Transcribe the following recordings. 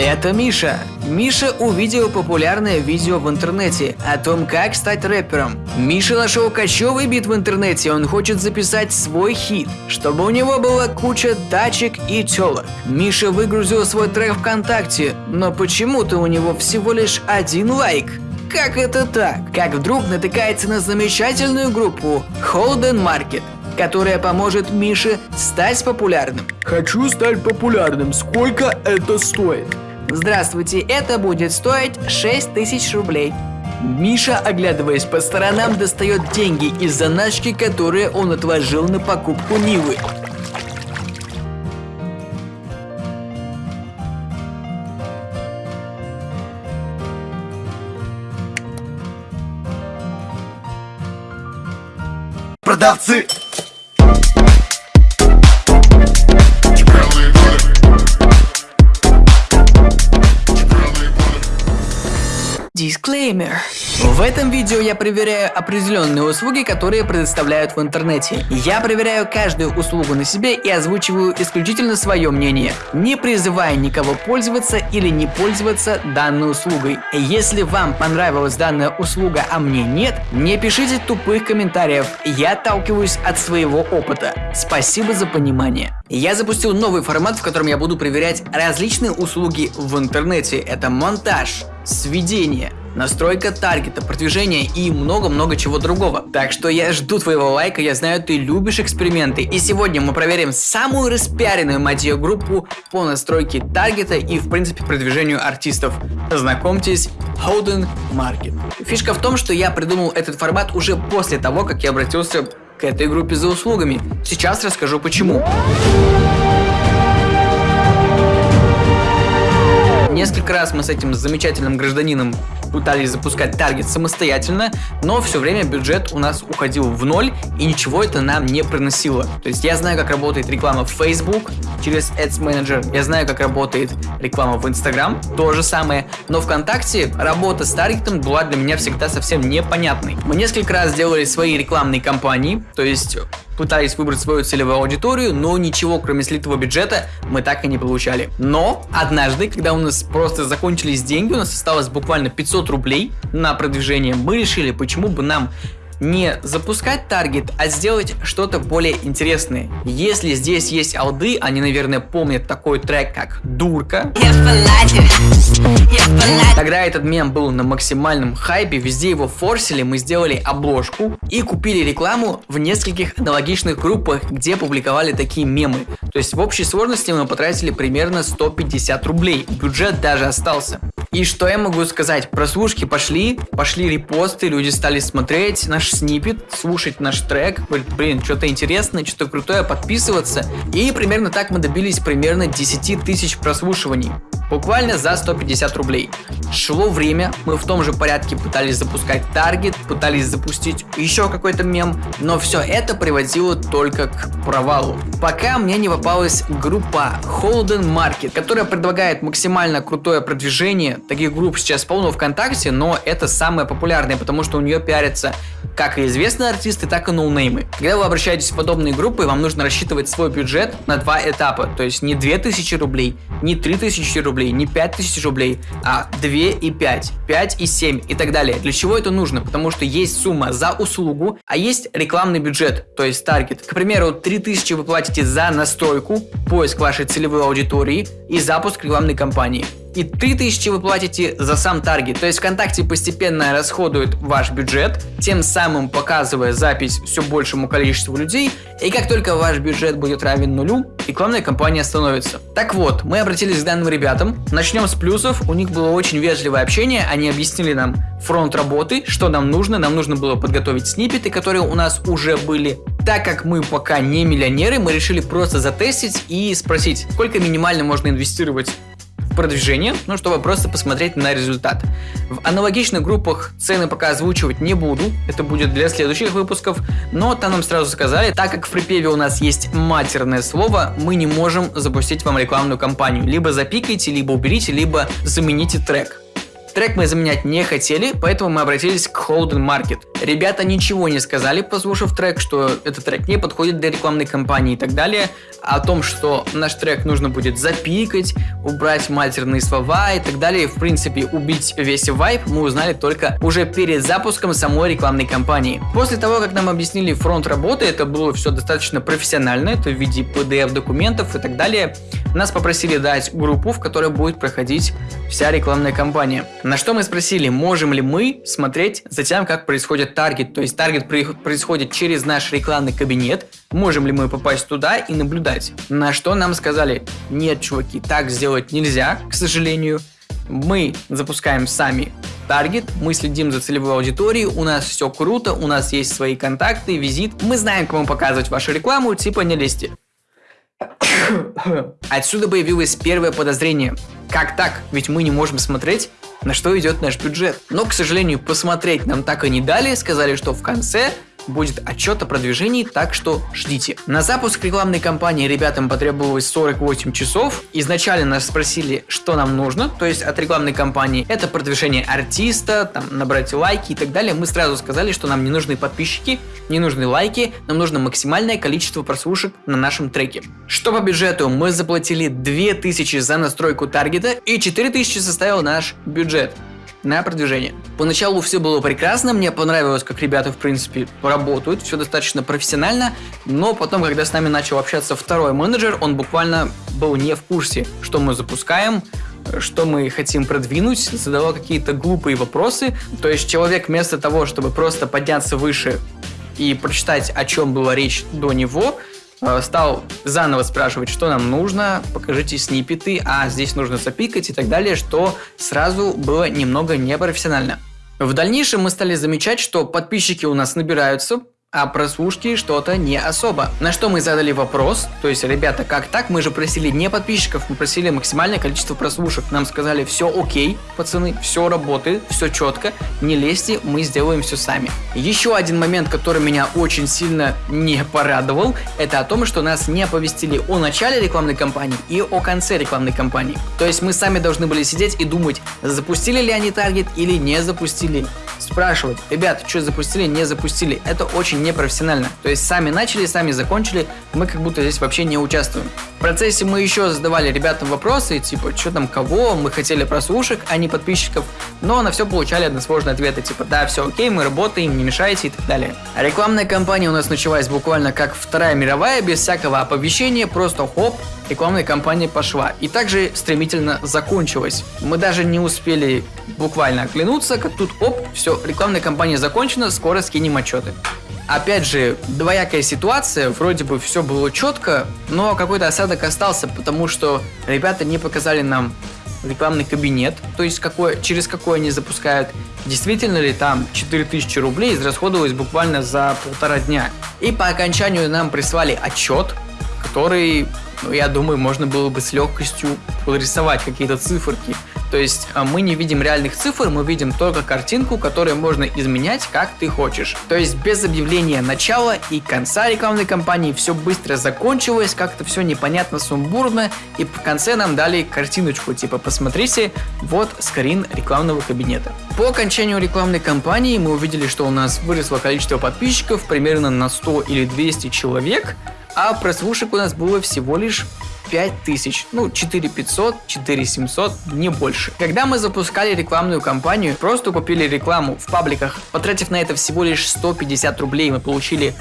Это Миша. Миша увидел популярное видео в интернете о том, как стать рэпером. Миша нашел кочевый бит в интернете, он хочет записать свой хит, чтобы у него была куча тачек и телок. Миша выгрузил свой трек ВКонтакте, но почему-то у него всего лишь один лайк. Как это так? Как вдруг натыкается на замечательную группу Holden Market, которая поможет Мише стать популярным. Хочу стать популярным. Сколько это стоит? Здравствуйте, это будет стоить 6 тысяч рублей. Миша, оглядываясь по сторонам, достает деньги из заначки, которые он отложил на покупку Нивы. Продавцы! Дисклеймер. В этом видео я проверяю определенные услуги, которые предоставляют в интернете. Я проверяю каждую услугу на себе и озвучиваю исключительно свое мнение, не призывая никого пользоваться или не пользоваться данной услугой. Если вам понравилась данная услуга, а мне нет, не пишите тупых комментариев, я отталкиваюсь от своего опыта. Спасибо за понимание. Я запустил новый формат, в котором я буду проверять различные услуги в интернете. Это монтаж, сведение, настройка таргета, продвижение и много-много чего другого. Так что я жду твоего лайка, я знаю, ты любишь эксперименты. И сегодня мы проверим самую распиаренную мать группу по настройке таргета и в принципе продвижению артистов. Знакомьтесь, Holden Market. Фишка в том, что я придумал этот формат уже после того, как я обратился к этой группе за услугами. Сейчас расскажу почему. Несколько раз мы с этим замечательным гражданином пытались запускать таргет самостоятельно, но все время бюджет у нас уходил в ноль, и ничего это нам не приносило. То есть я знаю, как работает реклама в Facebook через Ads Manager, я знаю, как работает реклама в Instagram, то же самое, но ВКонтакте работа с таргетом была для меня всегда совсем непонятной. Мы несколько раз делали свои рекламные кампании, то есть пытались выбрать свою целевую аудиторию, но ничего кроме слитого бюджета мы так и не получали. Но однажды, когда у нас просто закончились деньги, у нас осталось буквально 500 рублей на продвижение, мы решили, почему бы нам не запускать таргет, а сделать что-то более интересное. Если здесь есть алды, они, наверное, помнят такой трек, как «Дурка». Тогда этот мем был на максимальном хайпе, везде его форсили, мы сделали обложку и купили рекламу в нескольких аналогичных группах, где публиковали такие мемы. То есть в общей сложности мы потратили примерно 150 рублей, бюджет даже остался. И что я могу сказать? Прослушки пошли, пошли репосты, люди стали смотреть наш снипет, слушать наш трек, говорит, блин, что-то интересное, что-то крутое, подписываться. И примерно так мы добились примерно 10 тысяч прослушиваний. Буквально за 150 рублей. Шло время, мы в том же порядке пытались запускать таргет, пытались запустить еще какой-то мем, но все это приводило только к провалу. Пока мне не попалась группа Holden Market, которая предлагает максимально крутое продвижение. Таких групп сейчас полно ВКонтакте, но это самая популярная, потому что у нее пиарятся как и известные артисты, так и ноунеймы. Когда вы обращаетесь в подобные группы, вам нужно рассчитывать свой бюджет на два этапа, то есть не 2000 рублей, не 3000 рублей, рублей, не 5000 рублей, а 2 и 5, 5 и 7 и так далее. Для чего это нужно? Потому что есть сумма за услугу, а есть рекламный бюджет, то есть таргет. К примеру, 3000 вы платите за настройку, поиск вашей целевой аудитории и запуск рекламной кампании и 3000 вы платите за сам таргет. То есть ВКонтакте постепенно расходует ваш бюджет, тем самым показывая запись все большему количеству людей. И как только ваш бюджет будет равен нулю, рекламная кампания остановится. Так вот, мы обратились к данным ребятам. Начнем с плюсов. У них было очень вежливое общение. Они объяснили нам фронт работы, что нам нужно. Нам нужно было подготовить сниппеты, которые у нас уже были. Так как мы пока не миллионеры, мы решили просто затестить и спросить, сколько минимально можно инвестировать продвижение, ну, чтобы просто посмотреть на результат. В аналогичных группах цены пока озвучивать не буду, это будет для следующих выпусков, но там нам сразу сказали, так как в припеве у нас есть матерное слово, мы не можем запустить вам рекламную кампанию. Либо запикайте, либо уберите, либо замените трек. Трек мы заменять не хотели, поэтому мы обратились к Holden Market. Ребята ничего не сказали, послушав трек, что этот трек не подходит для рекламной кампании и так далее. О том, что наш трек нужно будет запикать, убрать матерные слова и так далее. В принципе, убить весь вайп мы узнали только уже перед запуском самой рекламной кампании. После того, как нам объяснили фронт работы, это было все достаточно профессионально, это в виде PDF документов и так далее. Нас попросили дать группу, в которой будет проходить вся рекламная кампания. На что мы спросили, можем ли мы смотреть за тем, как происходит таргет. То есть таргет происходит через наш рекламный кабинет. Можем ли мы попасть туда и наблюдать? На что нам сказали, нет, чуваки, так сделать нельзя, к сожалению. Мы запускаем сами таргет, мы следим за целевой аудиторией, у нас все круто, у нас есть свои контакты, визит, мы знаем, кому показывать вашу рекламу, типа не лезьте. Отсюда появилось первое подозрение. Как так? Ведь мы не можем смотреть, на что идет наш бюджет. Но, к сожалению, посмотреть нам так и не дали, сказали, что в конце будет отчет о продвижении, так что ждите. На запуск рекламной кампании ребятам потребовалось 48 часов. Изначально нас спросили, что нам нужно, то есть от рекламной кампании. Это продвижение артиста, там, набрать лайки и так далее. Мы сразу сказали, что нам не нужны подписчики, не нужны лайки, нам нужно максимальное количество прослушек на нашем треке. Что по бюджету? Мы заплатили 2000 за настройку таргета и 4000 составил наш бюджет на продвижение. Поначалу все было прекрасно, мне понравилось, как ребята, в принципе, работают, все достаточно профессионально, но потом, когда с нами начал общаться второй менеджер, он буквально был не в курсе, что мы запускаем, что мы хотим продвинуть, задавал какие-то глупые вопросы. То есть человек вместо того, чтобы просто подняться выше и прочитать, о чем была речь до него, стал заново спрашивать, что нам нужно, покажите снипеты, а здесь нужно запикать и так далее, что сразу было немного непрофессионально. В дальнейшем мы стали замечать, что подписчики у нас набираются, а прослушки что-то не особо. На что мы задали вопрос, то есть, ребята, как так? Мы же просили не подписчиков, мы просили максимальное количество прослушек. Нам сказали, все окей, пацаны, все работает, все четко, не лезьте, мы сделаем все сами. Еще один момент, который меня очень сильно не порадовал, это о том, что нас не оповестили о начале рекламной кампании и о конце рекламной кампании. То есть мы сами должны были сидеть и думать, запустили ли они таргет или не запустили. Спрашивать, ребят, что запустили, не запустили. Это очень непрофессионально. То есть сами начали, сами закончили, мы как будто здесь вообще не участвуем. В процессе мы еще задавали ребятам вопросы, типа, что там, кого, мы хотели прослушек, а не подписчиков, но на все получали односложные ответы, типа, да, все окей, мы работаем, не мешайте и так далее. Рекламная кампания у нас началась буквально как Вторая мировая, без всякого оповещения, просто хоп, рекламная кампания пошла. И также стремительно закончилась. Мы даже не успели буквально оглянуться, как тут оп, все, рекламная кампания закончена, скоро скинем отчеты. Опять же, двоякая ситуация, вроде бы все было четко, но какой-то осадок остался, потому что ребята не показали нам рекламный кабинет, то есть какой, через какой они запускают, действительно ли там 4000 рублей израсходовалось буквально за полтора дня. И по окончанию нам прислали отчет, который, ну, я думаю, можно было бы с легкостью порисовать какие-то циферки. То есть а, мы не видим реальных цифр, мы видим только картинку, которую можно изменять как ты хочешь. То есть без объявления начала и конца рекламной кампании все быстро закончилось, как-то все непонятно, сумбурно, и в конце нам дали картиночку, типа посмотрите, вот скрин рекламного кабинета. По окончанию рекламной кампании мы увидели, что у нас выросло количество подписчиков примерно на 100 или 200 человек, а прослушек у нас было всего лишь 5000, ну 4500, 4700, не больше. Когда мы запускали рекламную кампанию, просто купили рекламу в пабликах, потратив на это всего лишь 150 рублей, мы получили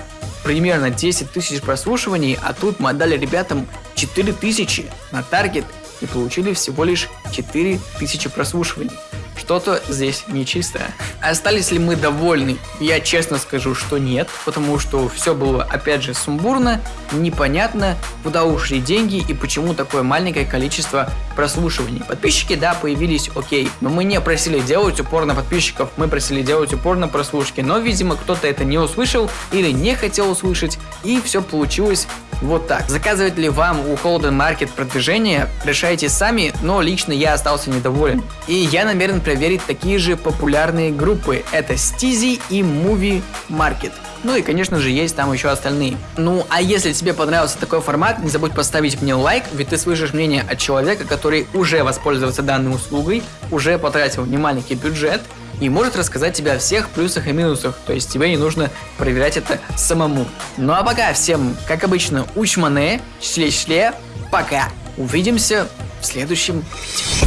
примерно 10 тысяч прослушиваний, а тут мы отдали ребятам 4000 на таргет и получили всего лишь 4000 прослушиваний что-то здесь нечистое. Остались ли мы довольны? Я честно скажу, что нет, потому что все было опять же сумбурно, непонятно, куда ушли деньги и почему такое маленькое количество прослушиваний. Подписчики, да, появились, окей, но мы не просили делать упор на подписчиков, мы просили делать упор на прослушки, но, видимо, кто-то это не услышал или не хотел услышать, и все получилось вот так. Заказывать ли вам у Holden Market продвижение, решайте сами, но лично я остался недоволен. И я намерен проверить такие же популярные группы. Это Steezy и Movie Market. Ну и, конечно же, есть там еще остальные. Ну, а если тебе понравился такой формат, не забудь поставить мне лайк, ведь ты слышишь мнение от человека, который уже воспользовался данной услугой, уже потратил немаленький бюджет, и может рассказать тебе о всех плюсах и минусах, то есть тебе не нужно проверять это самому. Ну а пока всем, как обычно, учмане, шле-шле, пока. Увидимся в следующем видео.